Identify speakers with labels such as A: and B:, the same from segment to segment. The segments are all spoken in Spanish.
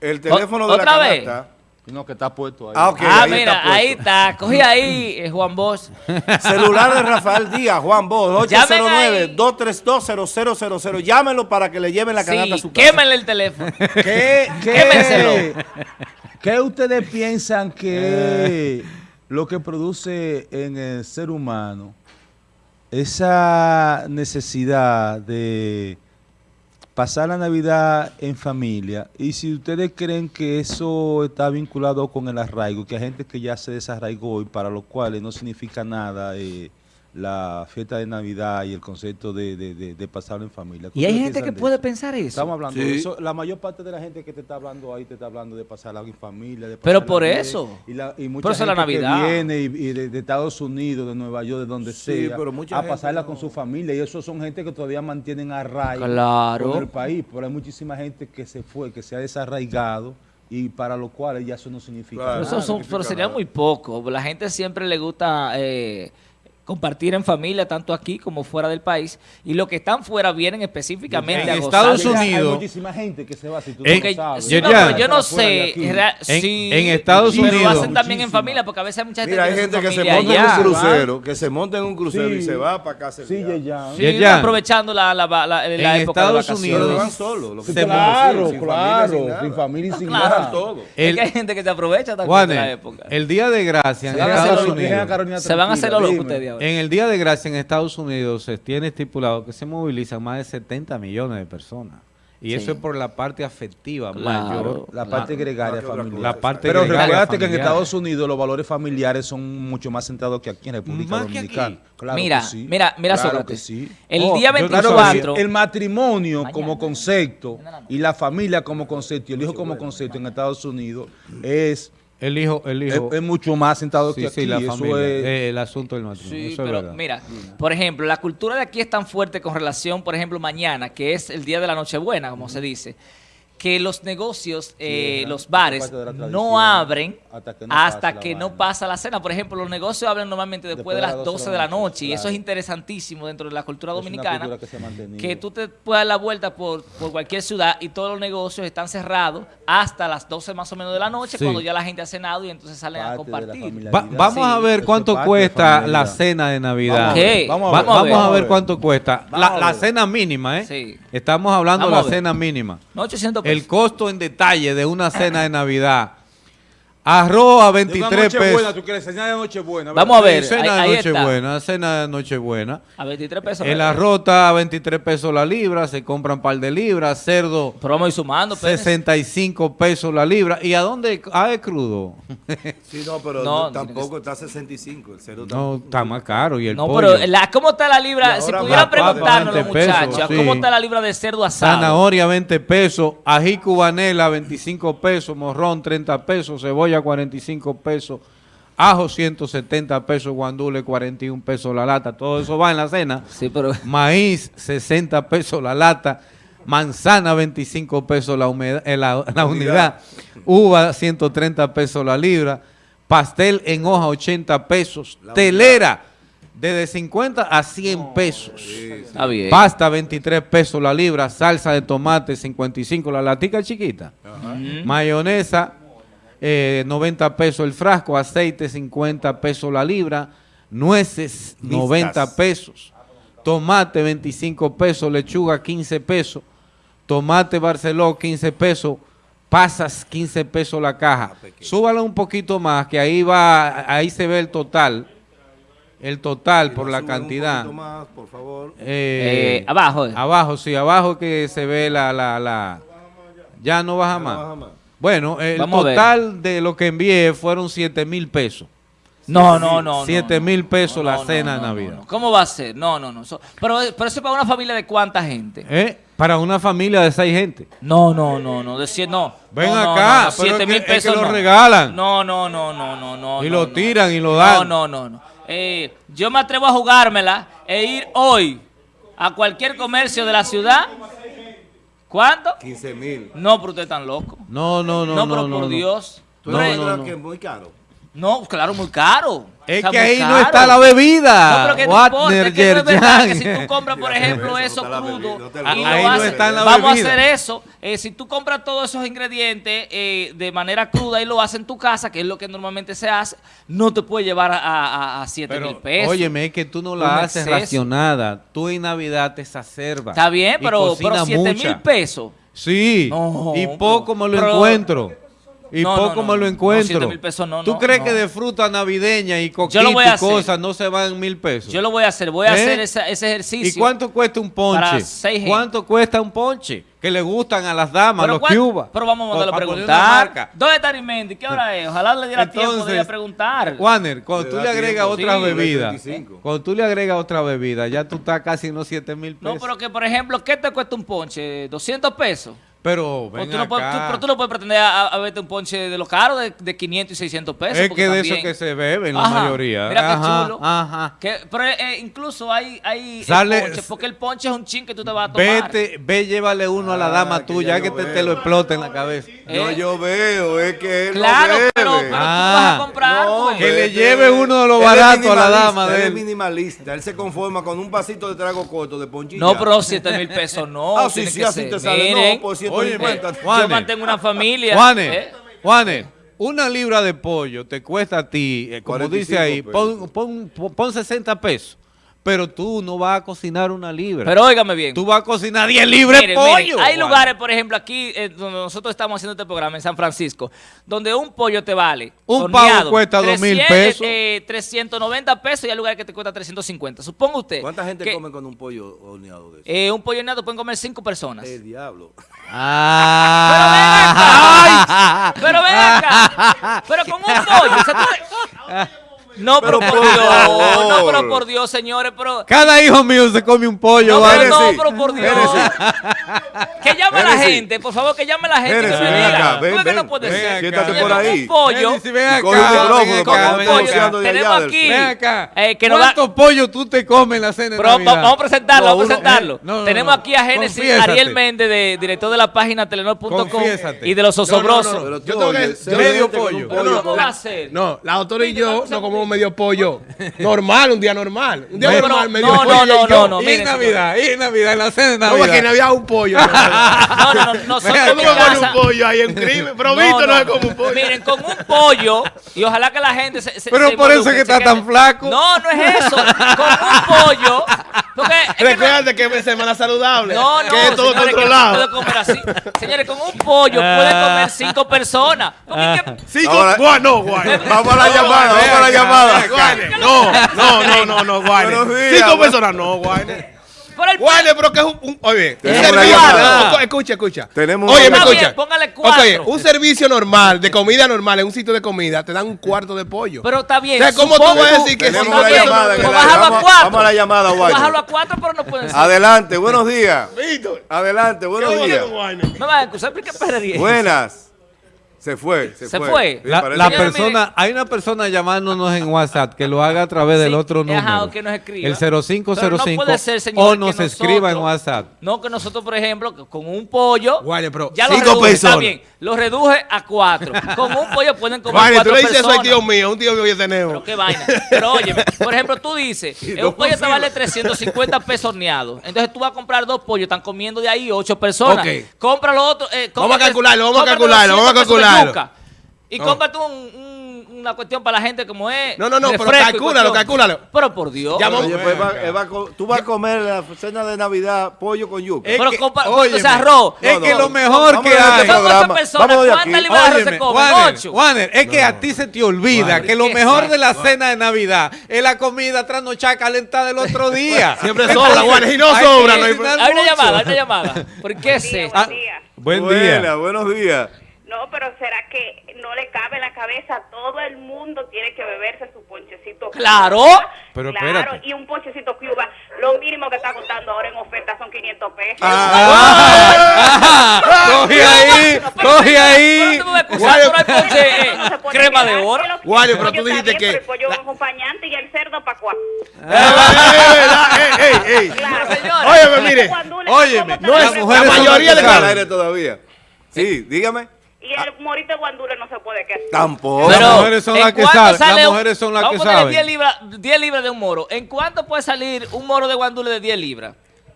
A: El teléfono de la
B: ¿Otra vez?
A: canasta.
C: No, que está puesto ahí.
A: Ah,
B: ah,
A: ahí
B: mira,
A: está
B: ahí está. Cogí ahí, eh, Juan Bosch.
A: Celular de Rafael Díaz, Juan Bosch,
B: Llamen ahí.
A: 809-232-0000. Llámenlo para que le lleven la canasta a
B: Sí,
A: su casa.
B: quémenle el teléfono.
C: ¿Qué,
B: Quémenselo.
C: ¿Qué ustedes piensan que lo que produce en el ser humano esa necesidad de pasar la Navidad en familia? Y si ustedes creen que eso está vinculado con el arraigo, que hay gente que ya se desarraigó y para los cuales no significa nada eh, la fiesta de Navidad y el concepto de, de, de- de pasarlo en familia. ¿Qué
B: Y hay gente que puede
C: eso?
B: pensar eso.
C: Estamos hablando
A: Sí.
C: de eso. La mayor parte de la gente que te está hablando ahí te está hablando de pasar algo en familia. De
B: Pero por eso.
C: Y, la, y mucha
B: Por eso la
C: gente
B: Navidad.
C: que viene y, y de, de Estados Unidos, de Nueva York, de donde
A: Sí,
C: sea,
A: pero mucha
C: a pasarla
A: no.
C: con su familia. Y eso son gente que todavía mantienen arraigo
B: Claro.
C: con el país. Pero hay muchísima gente que se fue, que se ha desarraigado y para lo cual ya eso no significa
A: Claro.
B: Pero,
C: nada.
B: eso son, pero sería muy poco. La gente siempre le gusta eh, compartir en familia, tanto aquí como fuera del país. Y los que están fuera vienen específicamente
D: En
B: a.
D: Estados Unidos-
C: Hay muchísima gente que se va si tú
D: En-
C: no sabes.
B: sí, no, pero yo no sé.
C: aquí.
B: ra-
D: En-
B: sí,
D: en Estados
B: pero lo
D: Unidos-
B: hacen también en familia, porque a veces hay mucha gente
A: Mira, hay gente que se monta en
B: allá.
A: un crucero, que se monta en un crucero
C: Sí.
A: y se va para casa.
C: Sí, ya.
B: Sí, aprovechando la, la, la, la
D: En
B: época
D: Estados
B: de vacaciones.
D: Unidos-
A: van solos.
C: Claro,
A: sin
C: claro,
A: familia,
C: sin familia y sin nada.
A: Todo.
B: Es
D: El-
B: que hay gente que se aprovecha también de la época.
D: el Día de Gracia en
B: Se van a hacer
D: Estados Unidos.
B: Se van a hacer los locos ustedes
D: En el Día de Gracia en Estados Unidos se tiene estipulado que se movilizan más de 70 millones de personas. Y
B: Sí.
D: eso es por la parte afectiva
B: Claro.
D: mayor.
C: La parte gregaria
A: Ah, ¿qué otra
C: familiar.
D: La parte
C: Pero recuérdate que en. Estados Unidos los valores familiares son mucho más centrados que aquí en República
D: Más que
C: Dominicana.
D: aquí.
C: Claro
B: mira,
C: que sí.
B: mira, mira,
C: Claro
B: Sócrates.
C: que sí.
B: El
D: Oh,
B: día
D: yo-
C: Claro que
B: 24.
C: sí. El matrimonio
B: Mañana.
C: como concepto
B: no.
C: y la familia como concepto y el hijo como concepto en Estados Unidos es,
D: El hijo, el
C: es,
D: hijo.
C: es mucho más centrado
D: sí,
C: que
D: sí,
C: aquí.
D: la
C: Eso
D: familia.
C: es-
D: eh, el asunto del matrimonio.
B: Sí,
D: eso
B: pero mira, por ejemplo, la cultura de aquí es tan fuerte con relación, por ejemplo, mañana, que es el día de la Nochebuena, como se dice, que los negocios, eh, los bares, no abren
C: hasta que no
B: hasta
C: la
B: pasa la cena. Por ejemplo, los negocios abren normalmente después, de las 12 de la noche, y eso es interesantísimo dentro de la cultura
C: Es una
B: dominicana.
C: cultura que se ha mantenido.
B: que tú te puedas dar la vuelta por, por cualquier ciudad y todos los negocios están cerrados hasta las 12 más o menos de la noche,
D: Sí.
B: cuando ya la gente ha cenado y entonces salen a
C: Parte
B: compartir.
D: Va- vamos a ver cuánto cuesta la cena de Navidad.
C: Vamos a ver, Vamos a
D: Va-
C: ver.
B: Vamos a
D: vamos a ver
C: ver.
D: cuánto cuesta. La, la cena mínima, ¿eh?
B: Sí.
D: Estamos hablando de la cena mínima.
B: No, 800 pesos.
D: El costo en detalle de una cena de Navidad. Arroz a 23 pesos.
C: tú quieres cena de Nochebuena.
B: Vamos a ver,
D: Sí, cena
B: ahí-
D: de. Nochebuena, cena de Nochebuena.
B: A 23 pesos.
D: El arroz está a 23 pesos la libra, se compran un par de libras, cerdo
B: Pero vamos a ir sumando. Pérez.
D: 65 pesos la libra. ¿Y a dónde? Ah, es crudo.
A: Sí, no, pero
B: No,
A: no, tampoco está a 65. El cero
D: No, está más caro. Y el
B: No,
D: pollo.
B: pero la, ¿cómo está la libra? Si
A: papa,
B: preguntarnos los
D: 20 pesos,
B: muchachos,
D: sí.
B: ¿cómo está la libra de cerdo asado?
D: Zanahoria 20 pesos, ají cubanela 25 pesos, morrón 30 pesos, cebolla 45 pesos, ajo 170 pesos, guandule 41 pesos la lata. Todo eso va en la cena.
B: Sí, pero...
D: Maíz 60 pesos la lata, manzana 25 pesos la, humedad- eh, la, la unidad, uva 130 pesos la libra, pastel en hoja 80 pesos, telera desde 50 a 100 pesos.
B: Está bien.
D: Pasta 23 pesos la libra, salsa de tomate 55 la latica chiquita, mayonesa eh, 90 pesos el frasco, aceite 50 pesos la libra, nueces 90 pesos, tomate 25 pesos, lechuga 15 pesos, tomate Barceló 15 pesos, pasas 15 pesos la caja. Súbalo un poquito más, que ahí va, ahí se ve el total, el total por la cantidad.
A: Un poquito más, por favor.
D: Eh,
B: Eh, abajo. eh.
D: Abajo, sí, abajo que se ve la, la, la... Ya no baja más.
A: baja más.
D: Bueno, el
B: Vamos
D: total de lo que envié fueron 7 mil pesos.
B: No, no, no. no,
D: 7
B: no.
D: mil pesos
B: No,
D: la
B: no,
D: cena
B: no,
D: de
B: no,
D: Navidad.
B: no. ¿Cómo va a ser? No, no, no. Pero, pero eso es para una familia de cuánta gente.
D: ¿Eh? Para una familia de 6 gente.
B: No, no, no, no. Decir, no.
D: Ven
B: No, no,
D: acá,
B: no, no,
D: pero
B: siete
D: es que-
B: mil
D: es que
B: pesos
D: lo
B: no.
D: regalan.
B: No, no, no, no, no, no.
D: Y
B: no,
D: lo
B: no.
D: tiran y lo
B: No,
D: dan.
B: no, no, no. Eh, yo me atrevo a jugármela e ir hoy a cualquier comercio de la ciudad. ¿Cuánto?
A: 15 mil.
B: No, pero usted es tan loco.
D: No, no, no,
B: No,
D: no.
B: pero
D: no,
B: por
D: no.
B: Dios.
A: ¿Tú
D: No,
A: no,
D: no,
A: no,
D: no.
A: que es muy caro?
B: No, claro, muy caro.
D: Es
B: O sea,
D: que ahí no está la bebida.
B: No, pero que no importa, que no es verdad que si tú compras, por ejemplo,
A: eso,
B: crudo,
A: no
B: y
D: Ahí no
B: haces-
D: está la
B: vamos
D: bebida.
B: a hacer eso. eh, si tú compras todos esos ingredientes eh, de manera cruda y lo haces en tu casa, que es lo que normalmente se hace, no te puede llevar a, a, a 7 mil pesos.
D: óyeme, es que tú no la haces
B: exceso.
D: racionada. Tú en Navidad te exacerbas.
B: Está bien, pero, pero
D: cocinas
B: 7 mil pesos.
D: Sí,
B: No,
D: y poco me lo
B: pero-
D: encuentro. Y
B: No,
D: poco
B: no,
D: me lo encuentro.
B: siete mil pesos no,
D: ¿Tú
B: no,
D: crees
B: no.
D: que de fruta navideña y coquita y cosas no se van mil pesos?
B: Yo lo voy a hacer, voy a
D: ¿Eh?
B: hacer esa- ese ejercicio.
D: ¿Y cuánto cuesta un ponche?
B: para seis gente.
D: ¿Cuánto cuesta un ponche? Que le gustan a las damas, a
B: Pero,
D: los
B: ¿cuál-
D: cubas.
B: pero vamos a mandarlo a preguntar. ¿Dónde está Arimendi? ¿Qué hora es? Ojalá le diera tiempo de ir a preguntar.
D: Warner, cuando
A: Le
D: tú le agregas otra
B: Sí.
D: bebida,
A: 25.
D: cuando tú le agregas otra bebida, ya tú estás casi en los 7 mil pesos.
B: No, pero que por ejemplo, ¿qué te cuesta un ponche? ¿200 pesos?
D: Pero, ven
B: tú no puedes- tú- pero tú no puedes pretender a, a verte un ponche de los caros de, de 500 y 600 pesos.
D: es
B: porque
D: que de eso que se bebe en la
B: Ajá,
D: mayoría.
B: Mira qué chulo.
D: Ajá.
B: Que- pero eh, incluso hay, hay eh,
D: Sale-
B: ponche, porque el ponche es un chin que tú te vas a tomar.
D: Vete, ve, llévale uno a la
A: Ah,
D: dama
A: que
D: tuya,
A: ya
D: que te, te lo explote en la cabeza.
A: No,
B: Eh.
A: yo veo, es que él
B: Claro,
A: bebe.
B: pero, pero tú
D: Ah,
B: vas a comprar.
A: No,
B: pues.
D: Que le
A: este-
D: lleve uno de lo
A: él es
D: barato a la dama de
A: Él
D: él.
A: es minimalista, él se conforma con un vasito de trago corto de ponchilla.
B: No, pero 7 mil pesos no.
A: Ah, sí, sí,
B: que
A: así te sale. No, por
D: Oye,
A: 150.
D: Juanes.
B: yo mantengo una familia.
D: Juanes,
B: ¿eh?
D: Juanes, una libra de pollo te cuesta a ti, eh, como
A: 45
D: dice ahí, pon, pon, pon- pon 60 pesos. Pero tú no vas a cocinar una libra.
B: Pero óigame bien.
D: tú vas a cocinar 10 libras de
B: miren,
D: pollo.
B: hay lugares, por ejemplo, aquí eh, donde nosotros estamos haciendo este programa en San Francisco, donde un pollo te vale.
D: Un pavo cuesta dos mil
B: 300,
D: pesos.
B: eh, 390 pesos y hay lugares que te cuesta 350. Suponga usted.
A: ¿Cuánta gente
B: que,
A: come con un pollo horneado de eso?
B: eh, un pollo horneado pueden comer cinco personas.
A: El diablo.
D: Ah.
B: Pero ven acá. Pero con un pollo. o sea, tú- No, pero,
A: Pero
B: por Dios.
A: favor.
B: No, pero por Dios, señores. Pero.
D: Cada hijo mío se come un pollo.
B: No,
D: ¿vale?
B: pero no, pero por Dios. Que llame la gente, por favor, que llame la gente que me
A: ven
B: diga.
A: ven,
B: ¿Tú ves que
A: ven,
B: no puede ser?
D: acá.
A: Siéntate por ahí.
B: Un pollo. Tenemos aquí-
A: sur.
D: Ven acá.
B: Eh, que
D: ¿Cuántos pollos tú te comes en la cena de
B: Pero
D: Navidad?
B: va- vamos a presentarlo,
A: No,
B: vamos a presentarlo.
D: eh, no, no,
B: Tenemos aquí a Génesis. Ariel Méndez, de, director de la página telenor.com y de los osobrosos.
E: Yo tengo que-
D: medio pollo.
E: No, la autora y yo no comemos. Medio pollo. Normal, un día normal. Un día
B: No,
E: normal,
B: pero-
E: medio
B: no,
E: pollo.
B: no,
E: y
B: no,
E: yo.
B: no, no.
D: y en Navidad, y en Navidad, en la cena de
E: No,
D: Navidad.
E: porque no había un pollo.
B: No, no, no, nosotros en
E: ¿Cómo que pone un pollo ahí en crimen? Pero Víctor no, es como un pollo.
B: Miren, con un pollo, y ojalá que la gente se. se-
D: Pero
B: se
D: por eso que está tan flaco.
B: No, no es eso. Con un pollo.
E: Recuerda que es semana saludable.
B: No, no,
E: que es todo
B: señores, que
E: controlado.
B: puede comer así. Señores, con un pollo pueden comer cinco personas. Que-
E: Cinco,
A: Ahora-
E: Guay, no, guay.
A: Vamos a la llamada, vamos a la llamada.
E: No, no, no, no, no, guay. Cinco personas, no, guay.
B: Por el
E: Guay, pero que es un, un- oye, un servicio. no, Escucha, escucha.
A: Tenemos
E: Oye,
A: una
E: me
B: bien,
E: escucha.
B: póngale cuatro.
E: Ok, un servicio normal, de comida normal, en un sitio de comida, te dan un cuarto de pollo.
B: Pero está bien.
E: O sea, ¿cómo tú vas a decir que
A: Tenemos una llamada. aire.
B: a
A: Vamos,
B: cuatro.
A: vamos a la llamada,
B: Pues Bájalo a cuatro, pero no pueden ser.
A: Adelante, buenos días.
E: Víctor,
A: Adelante, buenos
E: ¿qué
A: días.
B: Me van a excusar, pero qué perrería.
A: Buenas. Se fue, se,
B: Se
A: fue.
B: fue.
A: Sí,
D: La, persona, hay una persona llamándonos en WhatsApp que lo haga a través del
B: Sí,
D: otro número.
B: que nos escriba.
D: El
B: Pero no
D: 0505
B: puede ser, señor,
D: o
B: que
D: nos
B: nosotros-
D: escriba en WhatsApp.
B: No, que nosotros, por ejemplo, con un pollo.
E: Guay, pero
B: ya lo
E: cinco
B: reduje, Está
E: personas.
B: bien, lo reduje a cuatro. Con un pollo pueden comer
E: Guayne, tú
B: cuatro
E: le dices eso
B: personas.
E: al tío mío, un tío mío que
B: Pero
E: tenemos.
B: qué vaina. Pero oye, por ejemplo, tú dices,
A: Y
B: eh,
A: dos
B: un pollo te vale 350 pesos horneados. Entonces tú vas a comprar dos pollos, están comiendo de ahí ocho personas.
E: Ok.
B: Compra los otros. eh,
E: Vamos a calcularlo, vamos a calcularlo, vamos a
B: 200 pesos de
E: calcularlo.
B: Y
E: No.
B: cómprate un- un- una cuestión para la gente como es.
E: No, no, no, pero calcúlalo, calcúlalo.
B: Pero por Dios.
A: Oye, pues va- va tú vas a comer la cena de Navidad pollo con yuca.
D: Es
B: Pero
D: que-
B: compa-
D: óyeme,
B: o sea, arroz.
D: Es
A: No,
D: que lo mejor
A: Vamos
D: que hay.
A: este
B: Son ocho
A: programa.
B: personas.
A: Vamos de
B: ¿Cuántas libras de arroz se comen? Ocho.
D: Juaner, es que a ti se te olvida
B: Juaner,
D: que lo
B: ¿qué
D: mejor
B: es
D: de la cena de Navidad es la comida trasnochada calentada el otro día.
E: Siempre sobra, Juanes, y no
D: Hay
E: sobra, hay
B: Hay una llamada, hay una llamada. ¿Por qué es
F: día,
B: esto?
F: buen día.
A: buenos días.
F: No, pero ¿será que no le cabe en la cabeza? Todo el mundo tiene que beberse su ponchecito.
B: Claro.
D: Pero
F: claro,
D: espérate.
F: y un ponchecito Cuba, lo mínimo que está costando ahora en oferta son 500 pesos.
D: Ah, coge ahí, coge ahí.
B: Pero tú me vas a excusar, pero hay ponche, eh,
F: pone
B: crema de oro.
E: Guayo, pero tú dijiste que-
F: El pollo acompañante y el cerdo para cuatro.
E: ey, ey, ey.
F: Claro.
B: señora.
E: Óyeme, mire.
D: Óyeme,
F: ¿cómo te
D: no es-
E: La mayoría de
A: todavía. Sí, dígame.
F: Y el morito de guandule no se puede quedar.
A: Tampoco.
D: Las
B: Pero,
D: mujeres son
B: ¿en
D: las que saben, las mujeres son las
B: vamos
D: que saben.
B: 10 libras, 10 libras de un moro. ¿En cuánto puede salir un moro de guandule de 10 libras?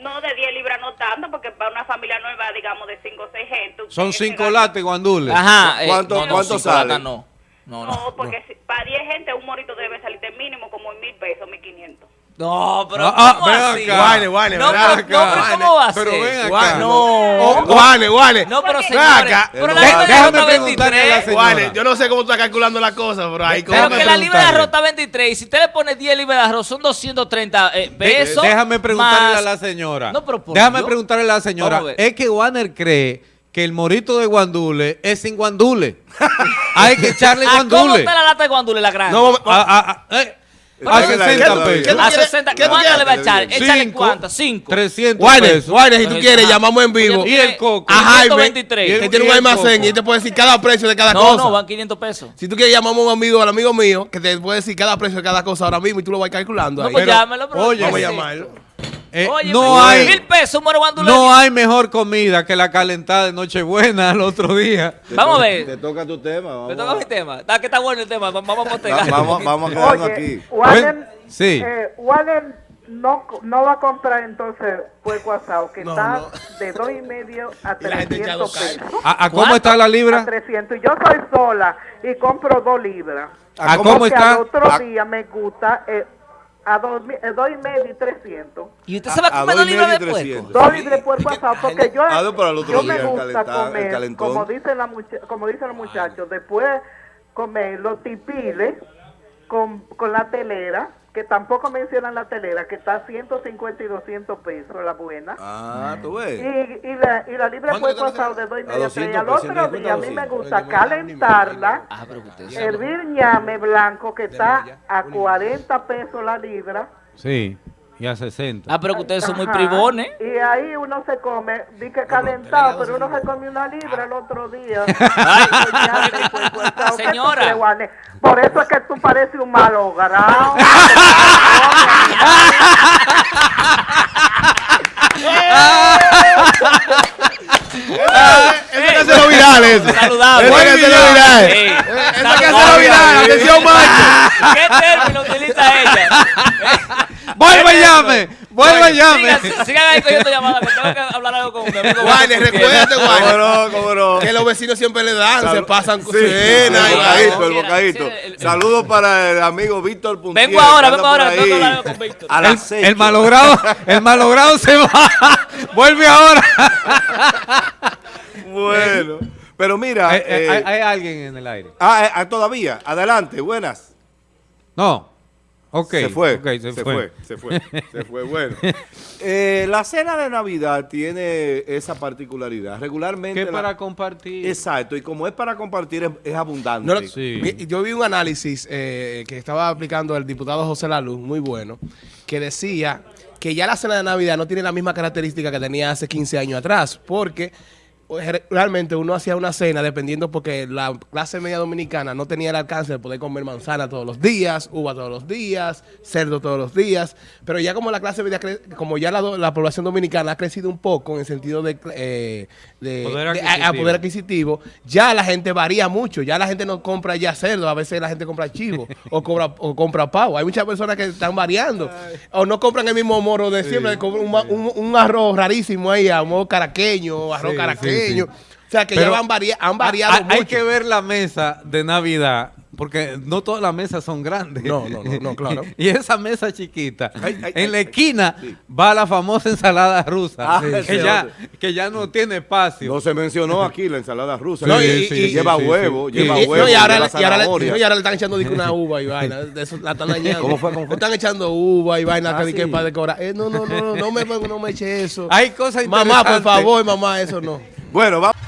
F: No, de 10 libras no tanto, porque para una familia nueva, digamos, de 5 o 6 gente.
D: Son
F: se
D: cinco
F: gasta-
D: lates guandules.
B: Ajá. eh,
A: ¿Cuánto-
B: no, no,
A: cuánto
B: latas
A: sale?
B: No, no, no.
F: No, porque si- para 10 gente un morito debe salir de mínimo como en mil pesos, mil quinientos.
B: No, pero
D: Ah, ah,
B: ¿cómo
D: ven
B: así?
D: acá.
E: Guane, guane,
B: No,
E: ven
B: pero,
E: acá,
B: no, pero. ¿cómo va a ser?
D: Pero ven acá. No.
E: no. Guane, guane.
B: No, pero
E: Ven
B: señores,
E: acá.
B: pero
A: No,
B: la libra de
D: déjame
B: arroz está
D: preguntarle a la
B: 23.
D: señora.
E: Guane, yo no sé cómo tú estás calculando la cosa, pero ahí como
B: Pero que la libra de arroz está 23 y si usted le pone 10 libras de arroz son 230 eh, pesos.
D: Déjame preguntarle
B: más-
D: a la señora.
B: No, pero por
D: Déjame
B: Dios.
D: preguntarle a la señora.
B: A.
D: Es que Warner cree que el morito de guandule es sin guandule. Hay que echarle
B: ¿A cómo
D: guandule.
B: está la lata de guandule, la grande?
E: No,
D: A, a- a- eh, a
B: ¿Qué tú-
D: 60
A: qué tú-
D: pesos.
B: a
E: quieres-
B: 60,
E: qué tú
B: ¿cuánto le va a echar? Échale
D: Cinco,
B: cuánto, 5.
D: 300
E: Guane,
D: pesos.
E: Guane, si tú quieres, llamamos en vivo.
D: Y el coco.
E: A Jaime,
B: 123.
E: que tiene un almacén y te puede decir cada precio de cada
B: No,
E: cosa.
B: no, van 500 pesos.
E: Si tú quieres, llamamos a un amigo, al amigo mío, que te puede decir cada precio de cada cosa ahora mismo y tú lo vas calculando.
B: No,
E: ahí.
B: pues
E: Pero-
B: llámelo, pero
D: oye,
E: Vamos a llamarlo.
D: Eh,
B: Oye,
D: no hay
B: mil pesos, un
D: no hay mejor comida que la calentada de Nochebuena al otro día.
B: Vamos a
A: Te
B: ver.
A: toca tu tema. Vamos,
B: Me toca mi tema. Está que está bueno el tema. Vamos a postergar.
A: vamos, vamos a quedarnos
G: Oye,
A: aquí.
G: Warren,
D: Sí.
G: eh, Warren no, no va a comprar entonces puerco asado, que
E: No,
G: está
E: no.
G: de dos y medio a
E: Y la gente
G: 300
E: echando carne.
G: pesos.
D: ¿A, a cómo
B: ¿Cuánto?
D: está la
G: A
D: libra?
G: 300. Y yo soy sola y compro dos libras.
D: ¿A
A: cómo
D: cómo
G: Porque
D: está?
G: al otro
A: A-
G: día me gusta eh, a dos, eh, dos y medio y 300.
B: Y usted se va a comer
A: dos
B: libras
A: medio
B: de puerco.
A: 300.
G: Dos libras de puerco asado, porque yo,
A: no, para el otro
G: yo
A: día,
G: me gusta comer, como dicen, la como dicen los muchachos, después comer los tipiles con, con la telera, que tampoco mencionan la telera, que está a 150 y 200 pesos, la buena.
A: Ah, tú ves.
G: Y, y, la, y la libre
E: ¿Cuánto
G: puerco
E: que te
G: asado de dos y
A: A
G: medio a
A: 200
G: tres. Al otro
A: 150
G: día a mí me
A: 200.
G: gusta calentarla,
B: Ah, pero usted sabe.
G: hervir ñame blanco, que está a 40 pesos la libra.
D: Sí, y a 60.
B: Ah, pero que ustedes son muy privones.
G: Y ahí uno se come, di que calentado, pero uno se come una libra el otro día.
B: Señora.
G: Por eso es que tú pareces un malogrado.
E: Eso hacerlo viral, eso.
B: Saludable.
E: Eso que hacerlo viral.
B: Sí.
E: Eso que hacerlo viral. Atención, macho.
B: ¿Qué término utiliza ella?
D: ¡Vuelve y llame! ¡Vuelve y llame!
B: Sigan, sigan ahí cogiendo llamadas, que tengo que hablar algo con mi amigo. Beto
E: recuérdate,
A: ¿Cómo
E: Guane,
A: no? ¿Cómo no?
E: que los vecinos siempre le dan, se pasan
A: Sí,
E: cena
A: el
E: y
A: bocadito, el bocadito.
B: El-
A: Saludos para el amigo Víctor Puntier.
B: Vengo ahora, vengo ahora, tengo que hablar con Víctor.
A: A
D: El,
A: las seis.
D: el malogrado, el malogrado se va. Vuelve ahora.
A: Bueno. Pero mira.
D: hay,
A: eh,
D: hay- hay alguien en el aire.
A: ah, eh, ah, todavía. Adelante, buenas.
D: No. Ok.
A: se fue.
D: se,
A: se
D: fue.
A: fue. Se fue. Se fue. Bueno. Eh, la cena de Navidad tiene esa particularidad. Regularmente.
D: Que
A: la-
D: para compartir.
A: Exacto. Y como es para compartir, es, es abundante.
E: No,
D: Sí.
E: mi- Yo vi un análisis eh, que estaba aplicando el diputado José Laluz, muy bueno, que decía que ya la cena de Navidad no tiene la misma característica que tenía hace 15 años atrás, porque realmente uno hacía una cena dependiendo porque la clase media dominicana no tenía el alcance de poder comer manzana todos los días, uva todos los días, cerdo todos los días, pero ya como la clase media, como ya la, la población dominicana ha crecido un poco en el sentido de, eh, de-
D: Poder
E: de- a- a
D: adquisitivo.
E: poder adquisitivo, ya la gente varía mucho. Ya la gente no compra ya cerdo, a veces la gente compra chivo o, compra, o compra pavo. Hay muchas personas que están variando. O no compran el mismo moro de siempre, compran un, ma- un- un arroz rarísimo ahí, arroz caraqueño, arroz
D: Sí,
E: caraqueño.
D: Sí, sí.
E: O sea que
D: Pero
E: ya van varia- han variado
D: hay, que ver la mesa de Navidad, porque no todas las mesas son grandes.
E: No, no, no, no, claro.
D: y esa mesa chiquita,
A: Ay, ay,
D: en
A: ay,
D: la
A: ay.
D: esquina
A: Sí.
D: va la famosa ensalada rusa,
A: Ah,
D: que,
A: sí,
D: ya, que ya no tiene espacio.
A: No se mencionó aquí la ensalada rusa.
E: No, y-
A: que
E: y-
A: lleva
D: sí,
A: huevo,
D: sí.
A: lleva huevo,
E: y ahora, le- están echando una uva y vaina. De eso la están dañando.
A: ¿Cómo fue? ¿Cómo fue?
E: Están echando uva y vaina
A: Ah,
E: que, para decorar. Eh, no, no, no, no, no me, no me eche eso.
D: Hay cosas
E: Mamá, por favor, mamá, eso no.
A: Bueno, vamos.